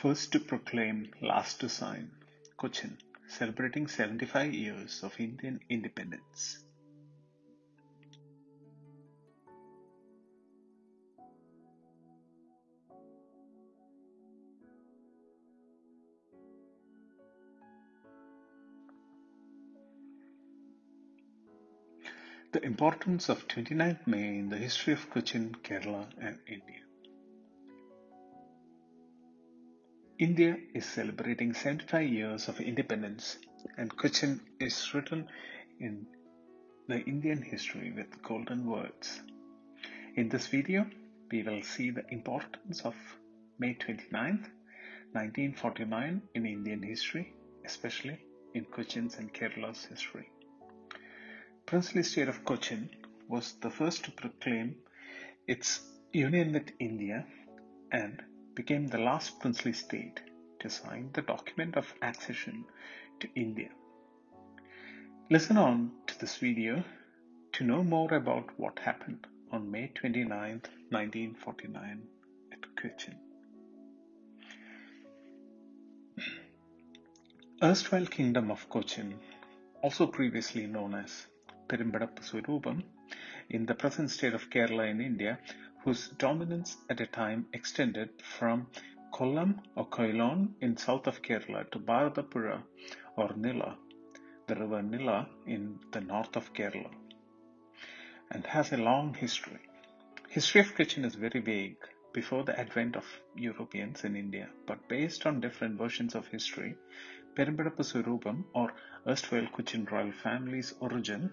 First to proclaim, last to sign. Cochin, celebrating 75 years of Indian independence. The importance of 29th May in the history of Cochin, Kerala and India. India is celebrating 75 years of independence and Cochin is written in the Indian history with golden words. In this video, we will see the importance of May 29th, 1949 in Indian history, especially in Cochin's and Kerala's history. Princely state of Cochin was the first to proclaim its union with India and became the last princely state to sign the document of accession to India. Listen on to this video to know more about what happened on May 29, 1949 at Cochin. Erstwhile Kingdom of Cochin, also previously known as Perimbadappu Swarupam in the present state of Kerala in India, whose dominance at a time extended from Kollam or Quilon in south of Kerala to Bharatapuzha or Nila, the river Nila in the north of Kerala, and has a long history. History of Cochin is very vague before the advent of Europeans in India, but based on different versions of history, Perimbadappu Swarupam or erstwhile Cochin royal family's origin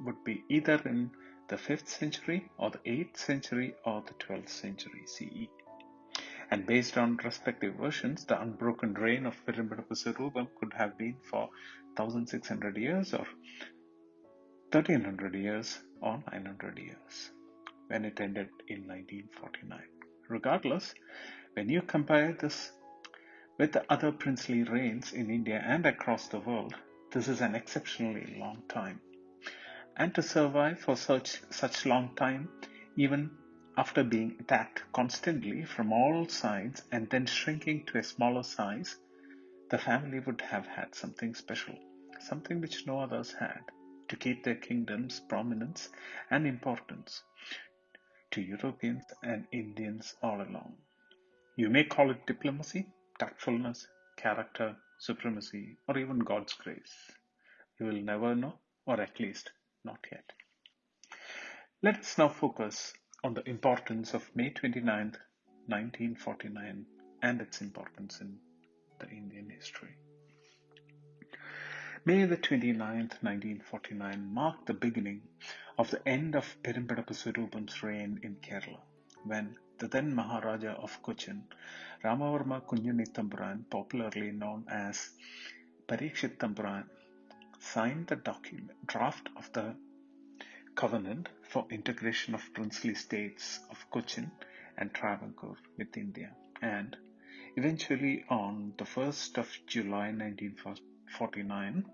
would be either in the 5th century or the 8th century or the 12th century CE. And based on respective versions, the unbroken reign of Swarupam could have been for 1600 years or 1300 years or 900 years when it ended in 1949. Regardless, when you compare this with the other princely reigns in India and across the world, this is an exceptionally long time and to survive for such such long time even after being attacked constantly from all sides and then shrinking to a smaller size the family would have had something special something which no others had to keep their kingdom's prominence and importance to Europeans and Indians all along. You may call it diplomacy, tactfulness, character, supremacy, or even God's grace. You will never know, or at least not yet. Let us now focus on the importance of May 29, 1949 and its importance in the Indian history. May the 29th, 1949 marked the beginning of the end of Swarupam's reign in Kerala when the then Maharaja of Cochin, Ramavarma Kunjuni popularly known as Parikshit Thampuran, signed the document draft of the covenant for integration of princely states of Cochin and Travancore with India and eventually on the 1st of July 1949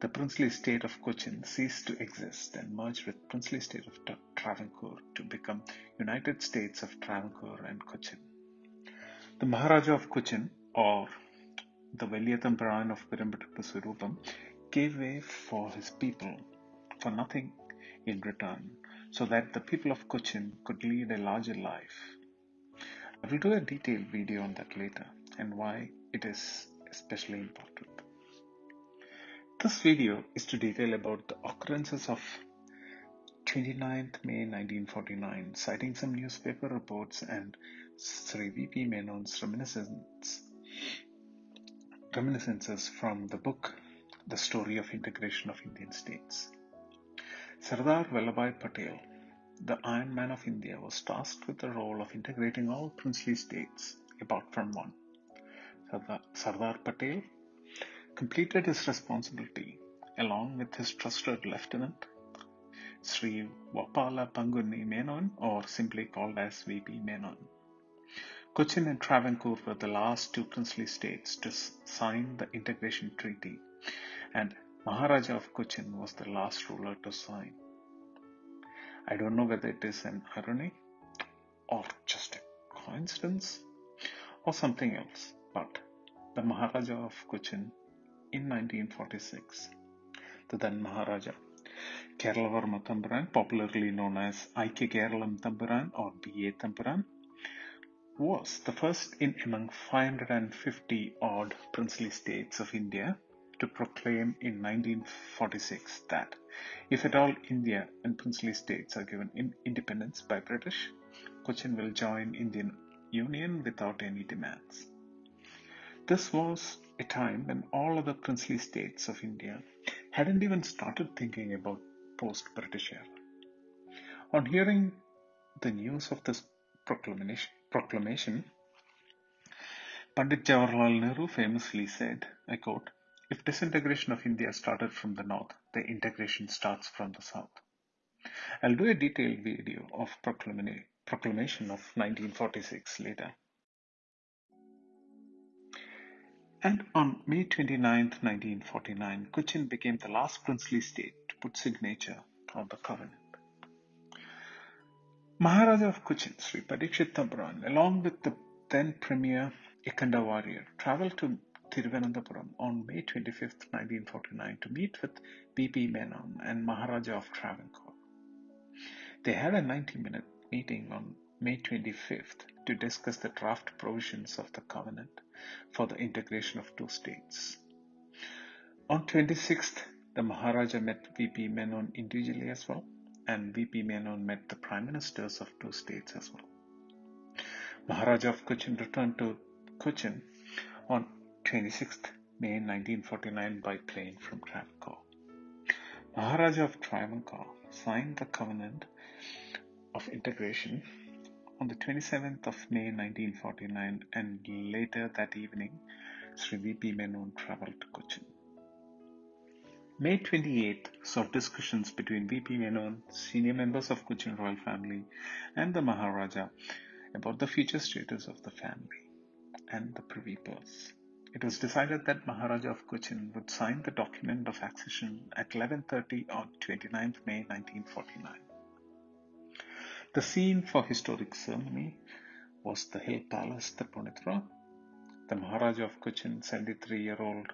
the princely state of Cochin ceased to exist and merged with princely state of Travancore to become United States of Travancore and Cochin. The Maharaja of Cochin or the Valiya of Perimbadappu Swarupam gave way for his people for nothing in return so that the people of Cochin could lead a larger life. I will do a detailed video on that later and why it is especially important. This video is to detail about the occurrences of 29th May 1949, citing some newspaper reports and Sri V.P. Menon's reminiscence, reminiscences from the book the story of integration of Indian states. Sardar Vallabhbhai Patel, the Iron Man of India, was tasked with the role of integrating all princely states apart from one. Sardar, Patel completed his responsibility along with his trusted lieutenant Sri Vappala Pangunni Menon or simply called as VP Menon. Cochin and Travancore were the last two princely states to sign the integration treaty and Maharaja of Cochin was the last ruler to sign. I don't know whether it is an irony or just a coincidence or something else, But the Maharaja of Cochin in 1946, the then Maharaja, Keralavarma Thampuran, popularly known as Aikya Keralam Thampuran or B.A. Thampuran, was the first in among 550 odd princely states of India to proclaim in 1946 that if at all India and princely states are given in independence by British, Cochin will join Indian Union without any demands. This was a time when all other princely states of India hadn't even started thinking about post-British era. On hearing the news of this proclamation, proclamation Pandit Jawaharlal Nehru famously said, I quote, if disintegration of India started from the north, the integration starts from the south. I'll do a detailed video of proclamation of 1946 later. And on May 29, 1949, Cochin became the last princely state to put signature on the covenant. Maharaja of Cochin, Sri Parikshit along with the then Premier Ikkanda Warrier, traveled to Thiruvananthapuram on May 25, 1949 to meet with V.P. Menon and Maharaja of Travancore. They had a 90-minute meeting on May 25th to discuss the draft provisions of the covenant for the integration of two states. On 26th, the Maharaja met V.P. Menon individually as well, and V.P. Menon met the prime ministers of two states as well. Maharaja of Cochin returned to Cochin on 26th May 1949 by plane from Travancore. Maharaja of Travancore signed the covenant of integration on the 27th of May 1949 and later that evening Sri V.P. Menon traveled to Cochin. May 28th saw discussions between V.P. Menon, senior members of Cochin royal family and the Maharaja about the future status of the family and the privy purse. It was decided that Maharaja of Cochin would sign the document of accession at 11.30 on 29th May 1949. The scene for historic ceremony was the Hill Palace, Tripunithura. The Maharaja of Cochin, 73-year-old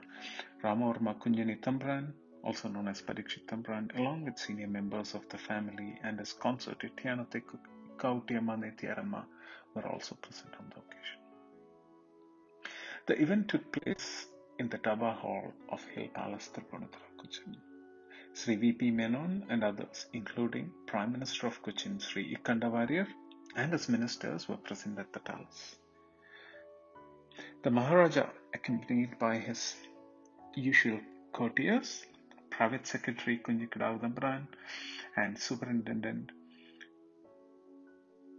Ramavarma Kunjani Thampuran, also known as Parikshit Thampuran, along with senior members of the family and his consort Ityanate Kautiamma Nethiarama were also present on the event took place in the Durbar Hall of Hill Palace, Tripunithura, Cochin. Sri V.P. Menon and others, including Prime Minister of Cochin, Sri Ikkanda Warrier, and his ministers were present at the palace. The Maharaja, accompanied by his usual courtiers, Private Secretary Kunjikadavadambran, and Superintendent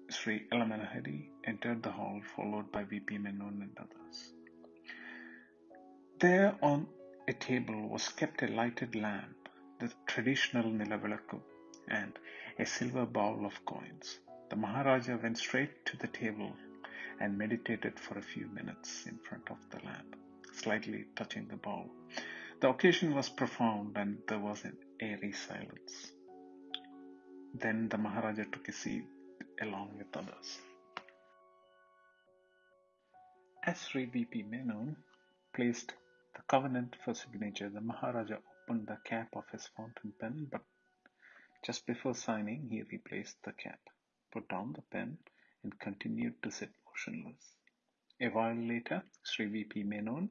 Sri Elamanahari, entered the hall, followed by V.P. Menon and others. There on a table was kept a lighted lamp, the traditional nilavilakku, and a silver bowl of coins. The Maharaja went straight to the table and meditated for a few minutes in front of the lamp, slightly touching the bowl. The occasion was profound and there was an airy silence. Then the Maharaja took a seat along with others. As Sri. Menon placed covenant for signature, the Maharaja opened the cap of his fountain pen, but just before signing, he replaced the cap, put down the pen, and continued to sit motionless. A while later, Sri V.P. Menon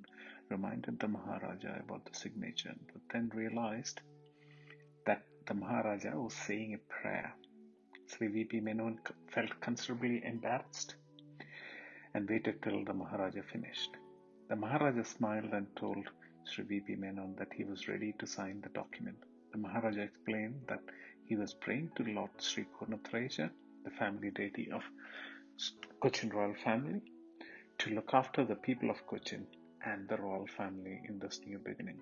reminded the Maharaja about the signature, but then realized that the Maharaja was saying a prayer. Sri V.P. Menon felt considerably embarrassed and waited till the Maharaja finished. The Maharaja smiled and told Sri V.P. Menon that he was ready to sign the document. The Maharaja explained that he was praying to Lord Sri Poornathrayeesa, the family deity of Cochin royal family, to look after the people of Cochin and the royal family in this new beginning.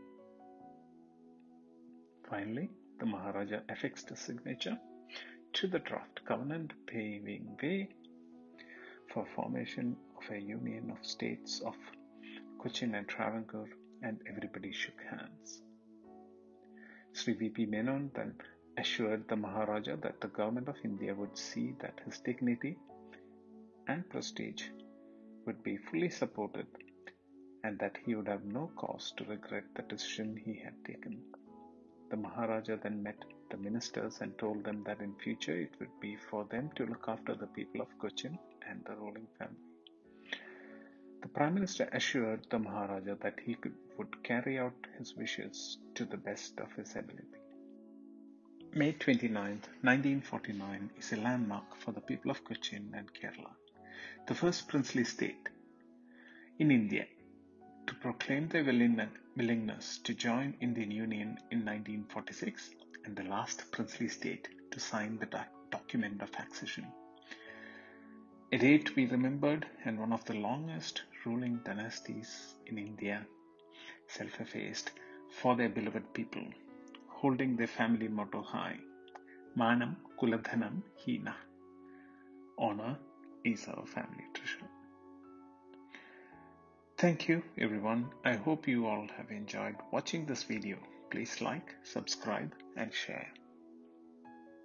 Finally, the Maharaja affixed his signature to the draft covenant, paving way for formation of a union of states of Cochin and Travancore, and everybody shook hands. Sri V.P. Menon then assured the Maharaja that the government of India would see that his dignity and prestige would be fully supported and that he would have no cause to regret the decision he had taken. The Maharaja then met the ministers and told them that in future it would be for them to look after the people of Cochin and the ruling family. The Prime Minister assured the Maharaja that he could, would carry out his wishes to the best of his ability. May 29, 1949 is a landmark for the people of Cochin and Kerala, the first princely state in India to proclaim their willingness to join Indian Union in 1946 and the last princely state to sign the document of accession. A date to be remembered and one of the longest ruling dynasties in India, self effaced for their beloved people, holding their family motto high Manam Kuladhanam Hina. Honor is our family treasure. Thank you everyone. I hope you all have enjoyed watching this video. Please like, subscribe and share.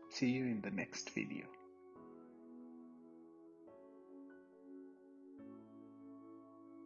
See you in the next video.